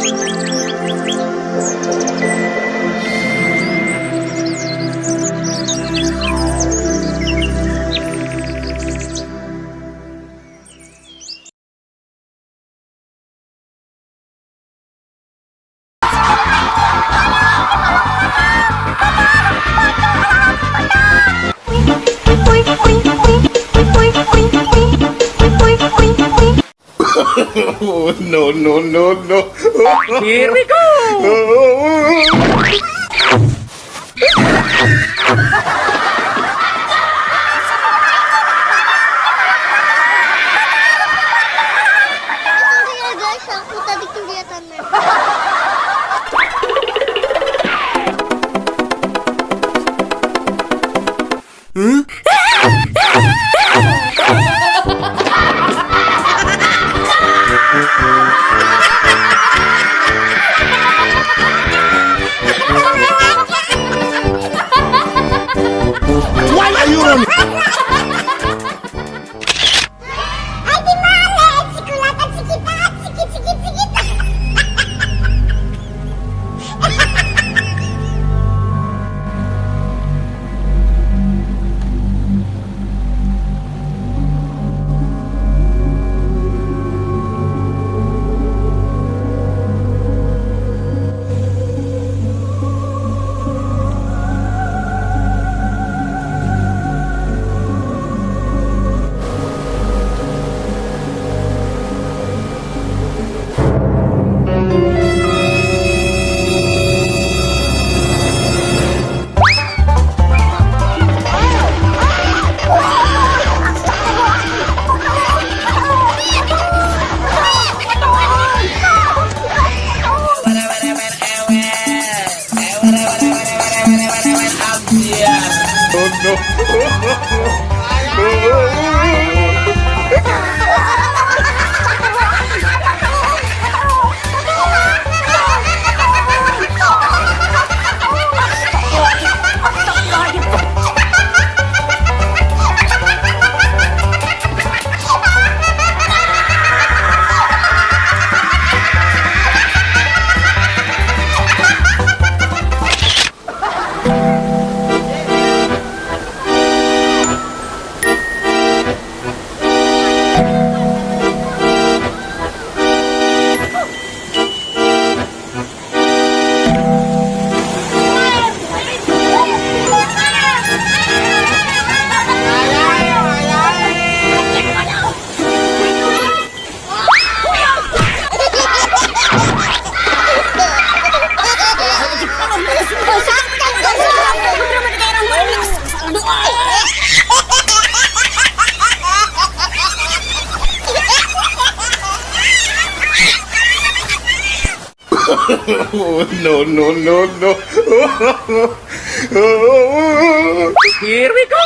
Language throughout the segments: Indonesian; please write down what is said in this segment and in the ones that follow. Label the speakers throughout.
Speaker 1: Música no, no, no, no.
Speaker 2: Here we go!
Speaker 3: ya
Speaker 1: no, no, no, no.
Speaker 2: Here we go.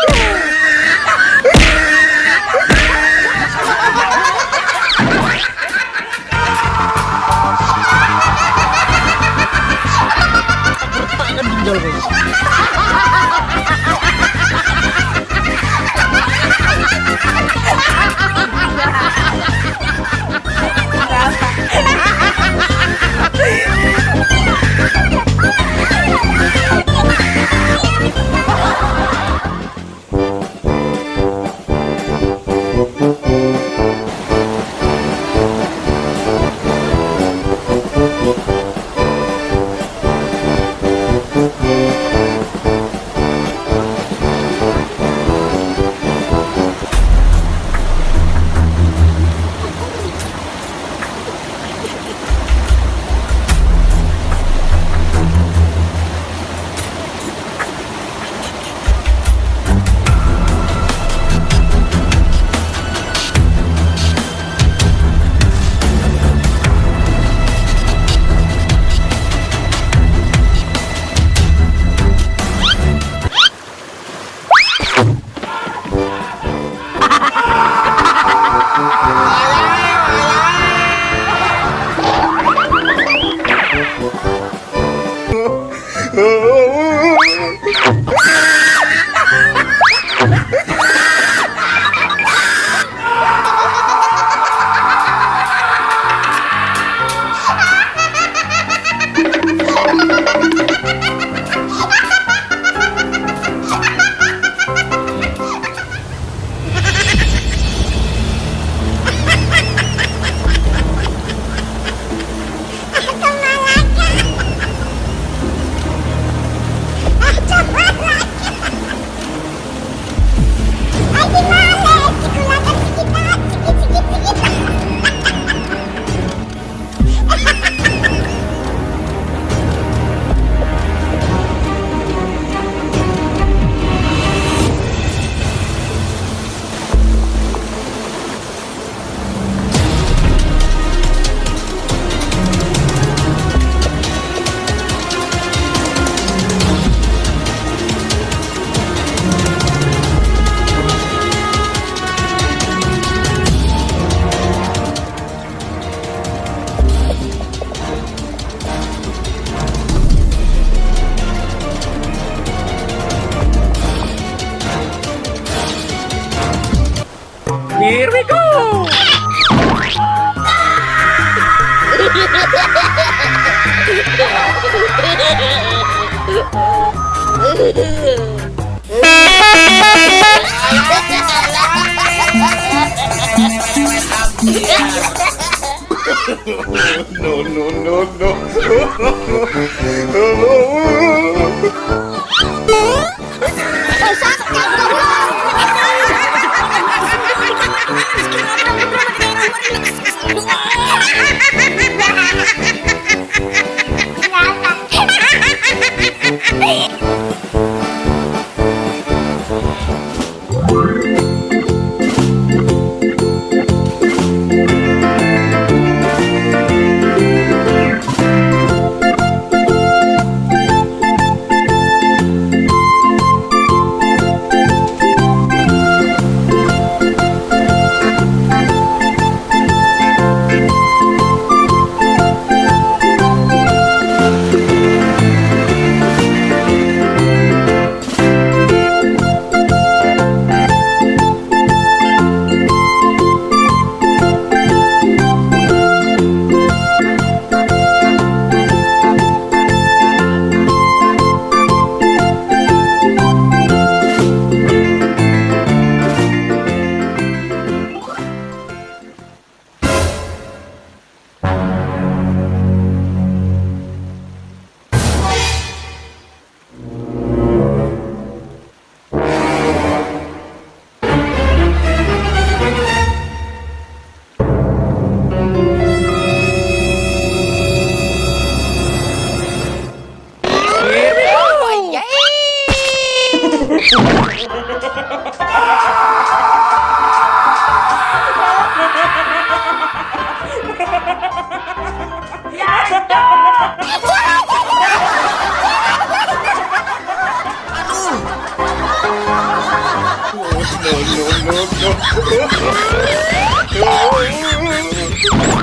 Speaker 3: Jangan no, no, no,
Speaker 2: no. No,
Speaker 3: no, no. no.